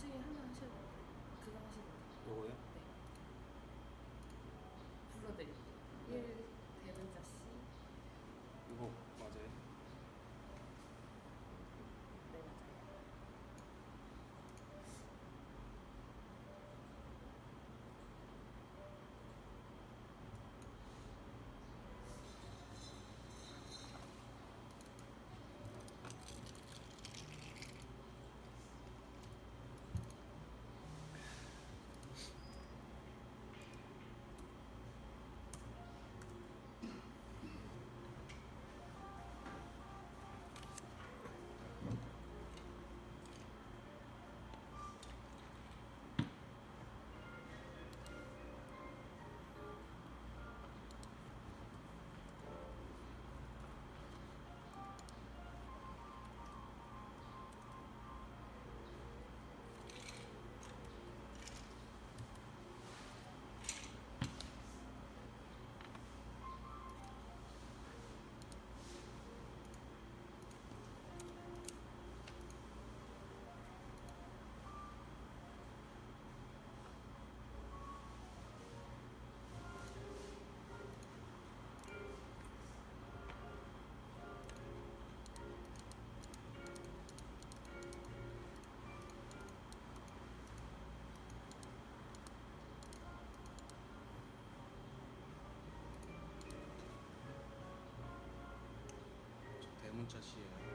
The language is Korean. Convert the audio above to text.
这样。 전차 시에요.